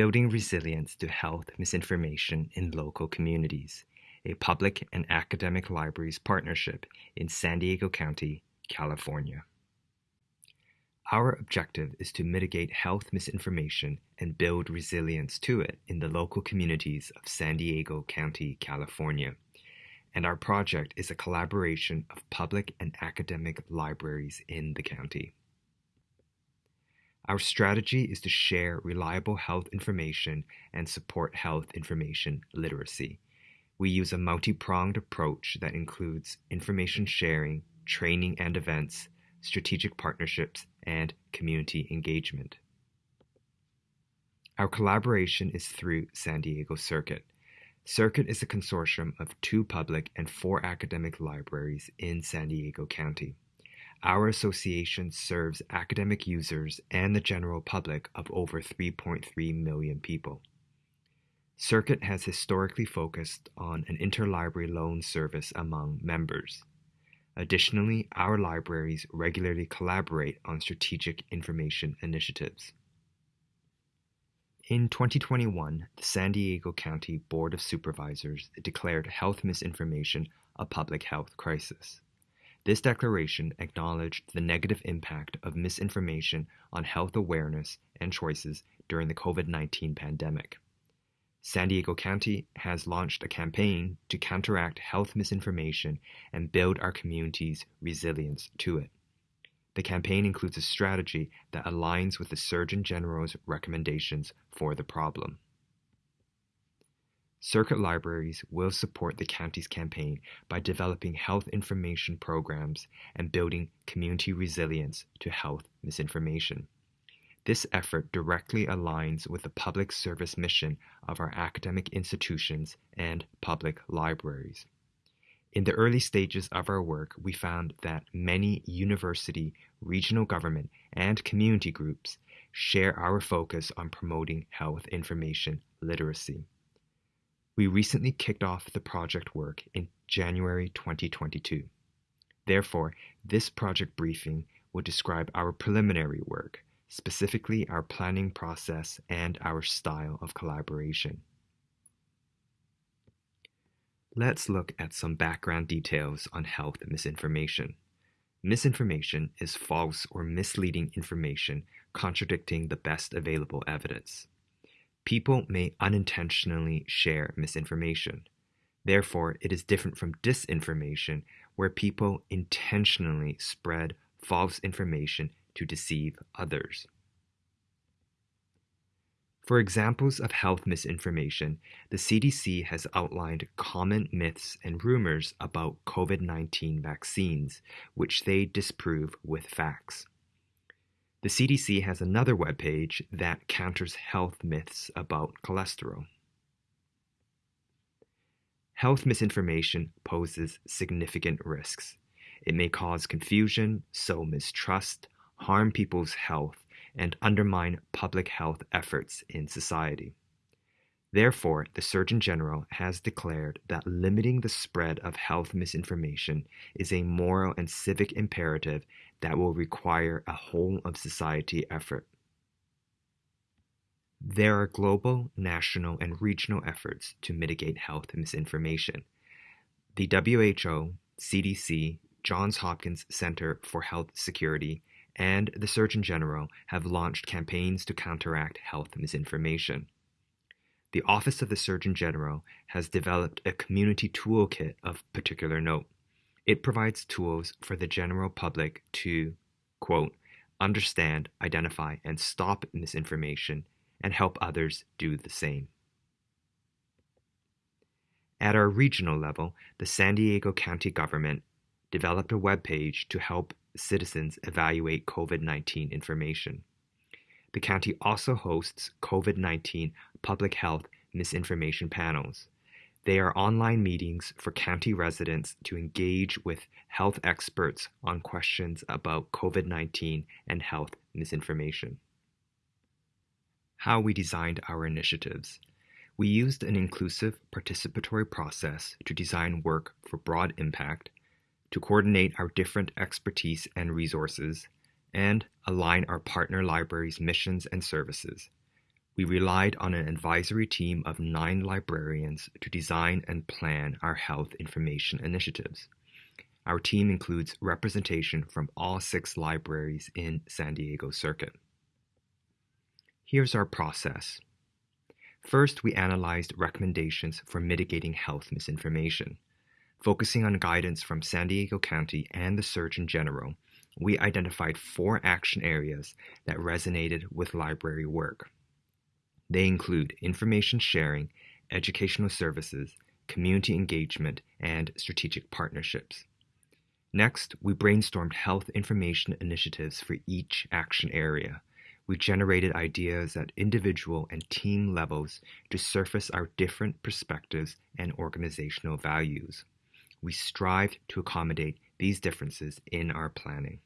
Building Resilience to Health Misinformation in Local Communities, a public and academic libraries partnership in San Diego County, California. Our objective is to mitigate health misinformation and build resilience to it in the local communities of San Diego County, California. And our project is a collaboration of public and academic libraries in the county. Our strategy is to share reliable health information and support health information literacy. We use a multi pronged approach that includes information sharing, training and events, strategic partnerships, and community engagement. Our collaboration is through San Diego Circuit. Circuit is a consortium of two public and four academic libraries in San Diego County. Our association serves academic users and the general public of over 3.3 million people. Circuit has historically focused on an interlibrary loan service among members. Additionally, our libraries regularly collaborate on strategic information initiatives. In 2021, the San Diego County Board of Supervisors declared health misinformation a public health crisis. This declaration acknowledged the negative impact of misinformation on health awareness and choices during the COVID 19 pandemic. San Diego County has launched a campaign to counteract health misinformation and build our community's resilience to it. The campaign includes a strategy that aligns with the Surgeon General's recommendations for the problem. Circuit libraries will support the county's campaign by developing health information programs and building community resilience to health misinformation. This effort directly aligns with the public service mission of our academic institutions and public libraries. In the early stages of our work, we found that many university, regional government, and community groups share our focus on promoting health information literacy. We recently kicked off the project work in January 2022. Therefore, this project briefing will describe our preliminary work, specifically our planning process and our style of collaboration. Let's look at some background details on health misinformation. Misinformation is false or misleading information contradicting the best available evidence. People may unintentionally share misinformation. Therefore, it is different from disinformation, where people intentionally spread false information to deceive others. For examples of health misinformation, the CDC has outlined common myths and rumors about COVID 19 vaccines, which they disprove with facts. The CDC has another webpage that counters health myths about cholesterol. Health misinformation poses significant risks. It may cause confusion, sow mistrust, harm people's health, and undermine public health efforts in society. Therefore, the Surgeon General has declared that limiting the spread of health misinformation is a moral and civic imperative that will require a whole of society effort. There are global, national, and regional efforts to mitigate health misinformation. The WHO, CDC, Johns Hopkins Center for Health Security, and the Surgeon General have launched campaigns to counteract health misinformation. The Office of the Surgeon General has developed a community toolkit of particular note. It provides tools for the general public to, quote, understand, identify, and stop misinformation and help others do the same. At our regional level, the San Diego County government developed a web page to help citizens evaluate COVID 19 information. The county also hosts COVID 19 public health misinformation panels. They are online meetings for county residents to engage with health experts on questions about COVID 19 and health misinformation. How we designed our initiatives. We used an inclusive participatory process to design work for broad impact to coordinate our different expertise and resources, and align our partner libraries' missions and services. we relied on an advisory team of nine librarians to design and plan our health information initiatives. Our team includes representation from all six libraries in San Diego Circuit. Here's our process. First, we analyzed recommendations for mitigating health misinformation. Focusing on guidance from San Diego County and the Surgeon General, we identified four action areas that resonated with library work. They include information sharing, educational services, community engagement, and strategic partnerships. Next, we brainstormed health information initiatives for each action area. We generated ideas at individual and team levels to surface our different perspectives and organizational values. We strived to accommodate these differences in our planning.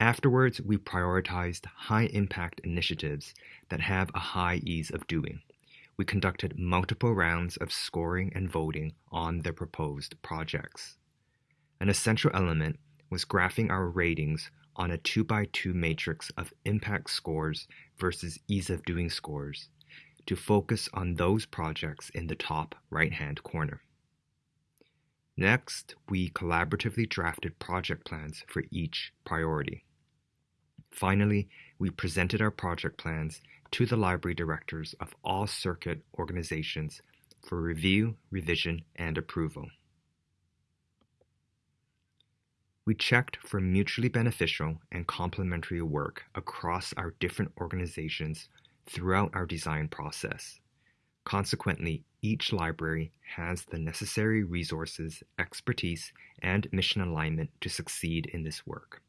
Afterwards, we prioritized high impact initiatives that have a high ease of doing. We conducted multiple rounds of scoring and voting on the proposed projects. An essential element was graphing our ratings on a 2 by 2 matrix of impact scores versus ease of doing scores to focus on those projects in the top right hand corner. Next, we collaboratively drafted project plans for each priority. Finally, we presented our project plans to the library directors of all circuit organizations for review, revision, and approval. We checked for mutually beneficial and complementary work across our different organizations throughout our design process. Consequently, each library has the necessary resources, expertise, and mission alignment to succeed in this work.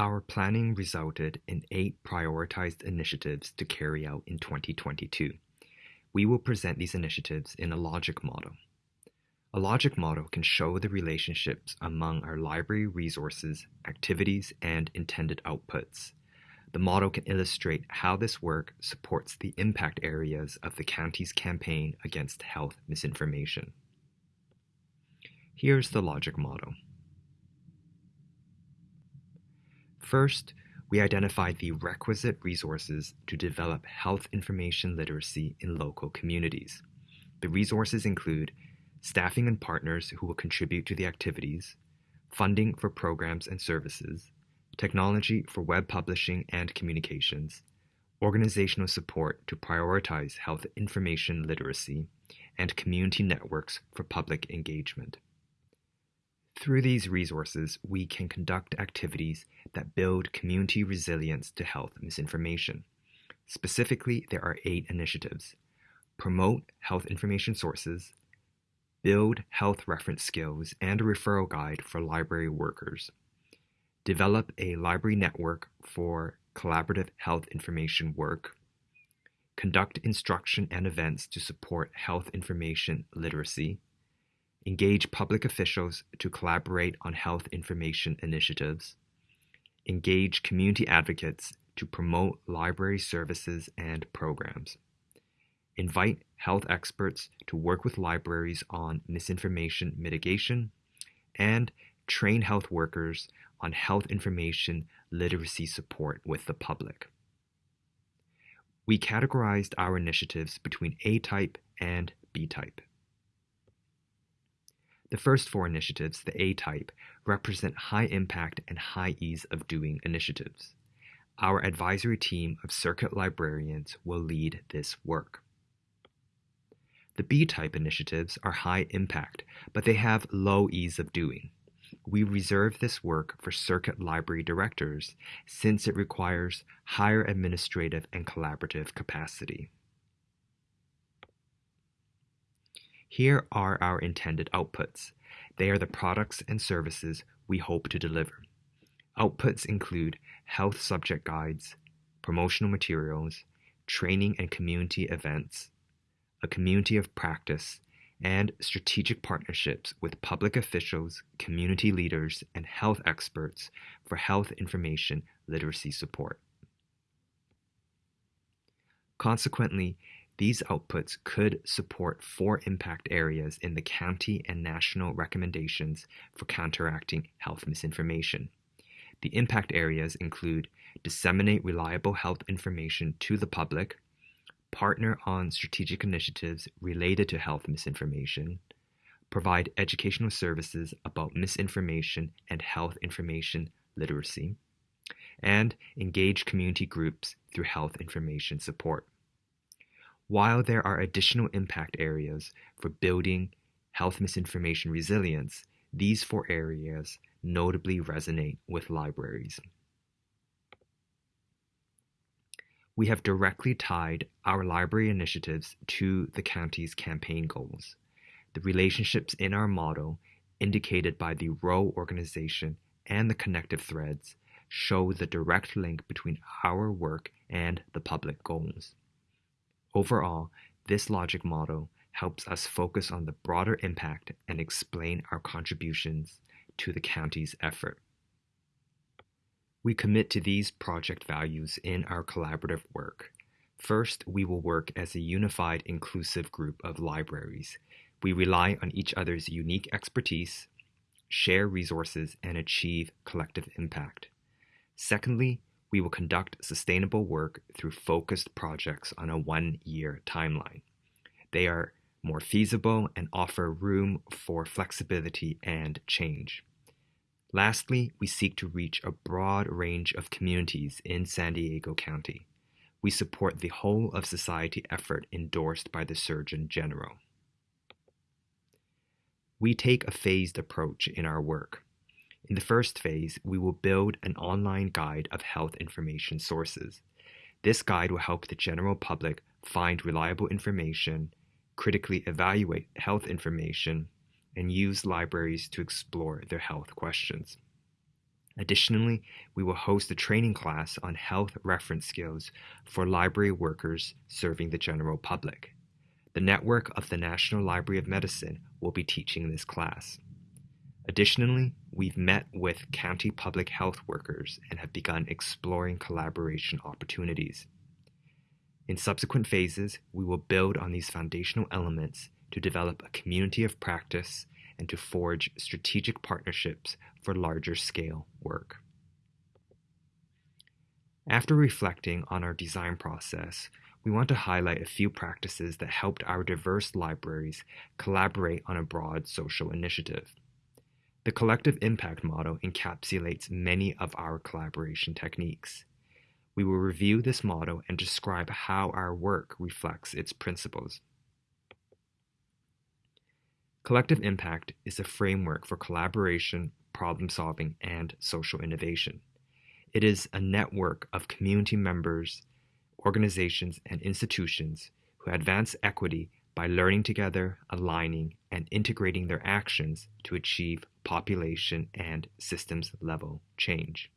Our planning resulted in eight prioritized initiatives to carry out in 2022. We will present these initiatives in a logic model. A logic model can show the relationships among our library resources, activities, and intended outputs. The model can illustrate how this work supports the impact areas of the county's campaign against health misinformation. Here's the logic model. First, we identified the requisite resources to develop health information literacy in local communities. The resources include staffing and partners who will contribute to the activities, funding for programs and services, technology for web publishing and communications, organizational support to prioritize health information literacy, and community networks for public engagement. Through these resources, we can conduct activities that build community resilience to health misinformation. Specifically, there are eight initiatives. Promote health information sources, build health reference skills and a referral guide for library workers, develop a library network for collaborative health information work, conduct instruction and events to support health information literacy, engage public officials to collaborate on health information initiatives, engage community advocates to promote library services and programs, invite health experts to work with libraries on misinformation mitigation, and train health workers on health information literacy support with the public. We categorized our initiatives between A type and B type. The first four initiatives, the A type, represent high impact and high ease of doing initiatives. Our advisory team of circuit librarians will lead this work. The B type initiatives are high impact, but they have low ease of doing. We reserve this work for circuit library directors since it requires higher administrative and collaborative capacity. Here are our intended outputs. They are the products and services we hope to deliver. Outputs include health subject guides, promotional materials, training and community events, a community of practice, and strategic partnerships with public officials, community leaders, and health experts for health information literacy support. Consequently, these outputs could support four impact areas in the county and national recommendations for counteracting health misinformation. The impact areas include disseminate reliable health information to the public, partner on strategic initiatives related to health misinformation, provide educational services about misinformation and health information literacy, and engage community groups through health information support. While there are additional impact areas for building health misinformation resilience, these four areas notably resonate with libraries. We have directly tied our library initiatives to the county's campaign goals. The relationships in our model, indicated by the row organization and the connective threads, show the direct link between our work and the public goals. Overall, this logic model helps us focus on the broader impact and explain our contributions to the county's effort. We commit to these project values in our collaborative work. First, we will work as a unified, inclusive group of libraries. We rely on each other's unique expertise, share resources, and achieve collective impact. Secondly, we will conduct sustainable work through focused projects on a one-year timeline. They are more feasible and offer room for flexibility and change. Lastly, we seek to reach a broad range of communities in San Diego County. We support the whole of society effort endorsed by the Surgeon General. We take a phased approach in our work. In the first phase, we will build an online guide of health information sources. This guide will help the general public find reliable information, critically evaluate health information, and use libraries to explore their health questions. Additionally, we will host a training class on health reference skills for library workers serving the general public. The network of the National Library of Medicine will be teaching this class. Additionally, we've met with county public health workers and have begun exploring collaboration opportunities. In subsequent phases, we will build on these foundational elements to develop a community of practice and to forge strategic partnerships for larger scale work. After reflecting on our design process, we want to highlight a few practices that helped our diverse libraries collaborate on a broad social initiative. The collective impact model encapsulates many of our collaboration techniques. We will review this model and describe how our work reflects its principles. Collective impact is a framework for collaboration, problem solving, and social innovation. It is a network of community members, organizations, and institutions who advance equity by learning together, aligning, and integrating their actions to achieve population and systems level change.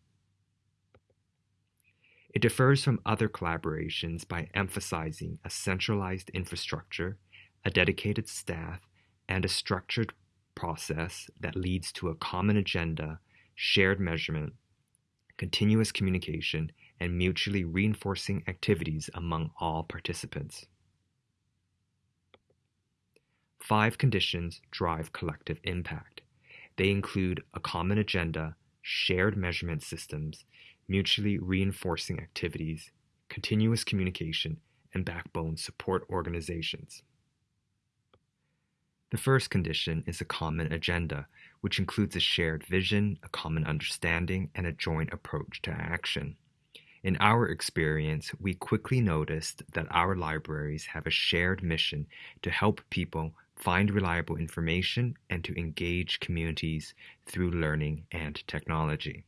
It differs from other collaborations by emphasizing a centralized infrastructure, a dedicated staff, and a structured process that leads to a common agenda, shared measurement, continuous communication, and mutually reinforcing activities among all participants. Five conditions drive collective impact. They include a common agenda, shared measurement systems, mutually reinforcing activities, continuous communication, and backbone support organizations. The first condition is a common agenda, which includes a shared vision, a common understanding, and a joint approach to action. In our experience, we quickly noticed that our libraries have a shared mission to help people find reliable information and to engage communities through learning and technology.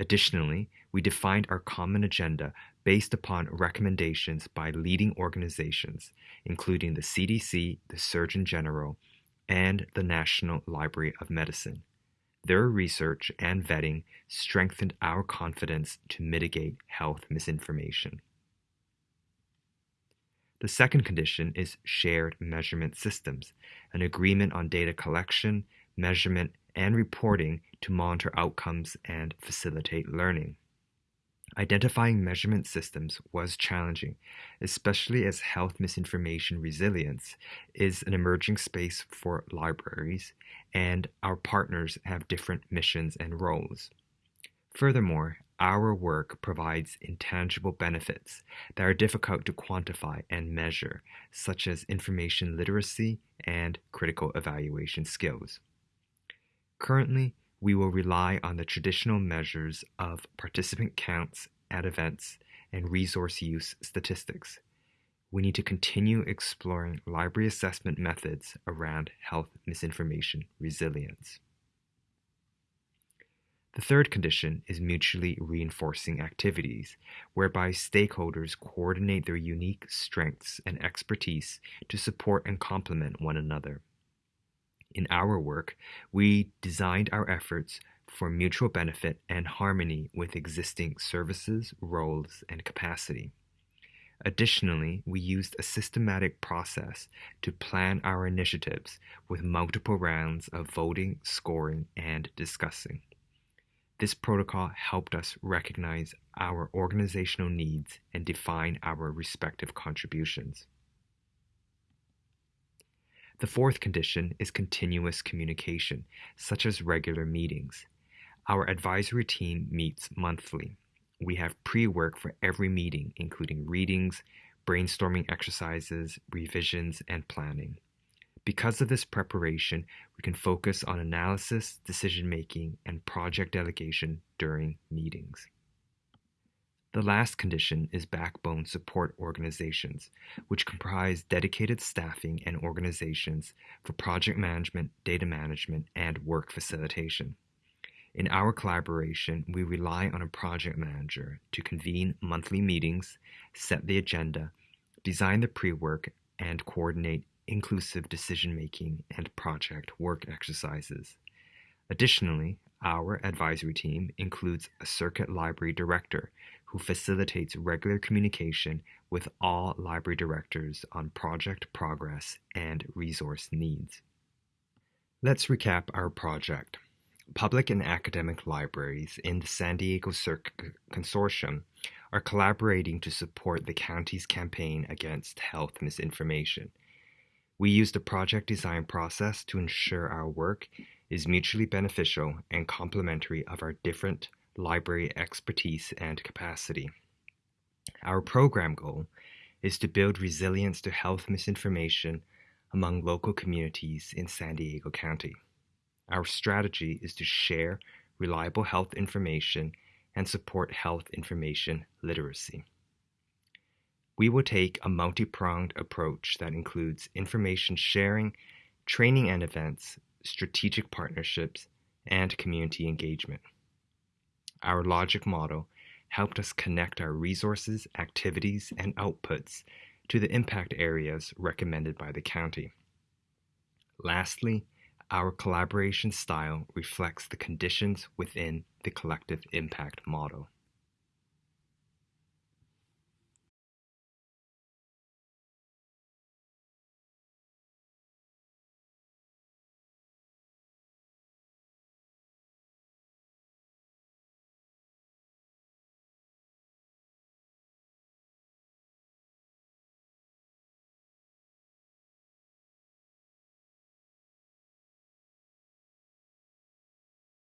Additionally, we defined our common agenda based upon recommendations by leading organizations, including the CDC, the Surgeon General, and the National Library of Medicine. Their research and vetting strengthened our confidence to mitigate health misinformation. The second condition is shared measurement systems, an agreement on data collection, measurement, and reporting to monitor outcomes and facilitate learning. Identifying measurement systems was challenging, especially as health misinformation resilience is an emerging space for libraries, and our partners have different missions and roles. Furthermore, our work provides intangible benefits that are difficult to quantify and measure, such as information literacy and critical evaluation skills. Currently, we will rely on the traditional measures of participant counts at events and resource use statistics. We need to continue exploring library assessment methods around health misinformation resilience. The third condition is mutually reinforcing activities, whereby stakeholders coordinate their unique strengths and expertise to support and complement one another. In our work, we designed our efforts for mutual benefit and harmony with existing services, roles, and capacity. Additionally, we used a systematic process to plan our initiatives with multiple rounds of voting, scoring, and discussing. This protocol helped us recognize our organizational needs and define our respective contributions. The fourth condition is continuous communication, such as regular meetings. Our advisory team meets monthly. We have pre work for every meeting, including readings, brainstorming exercises, revisions, and planning. Because of this preparation, we can focus on analysis, decision making, and project delegation during meetings. The last condition is backbone support organizations, which comprise dedicated staffing and organizations for project management, data management, and work facilitation. In our collaboration, we rely on a project manager to convene monthly meetings, set the agenda, design the pre work, and coordinate inclusive decision making, and project work exercises. Additionally, our advisory team includes a circuit library director who facilitates regular communication with all library directors on project progress and resource needs. Let's recap our project. Public and academic libraries in the San Diego Circuit Consortium are collaborating to support the county's campaign against health misinformation. We used a project design process to ensure our work is mutually beneficial and complementary of our different library expertise and capacity. Our program goal is to build resilience to health misinformation among local communities in San Diego County. Our strategy is to share reliable health information and support health information literacy. We will take a multi pronged approach that includes information sharing, training and events, strategic partnerships, and community engagement. Our logic model helped us connect our resources, activities, and outputs to the impact areas recommended by the county. Lastly, our collaboration style reflects the conditions within the collective impact model.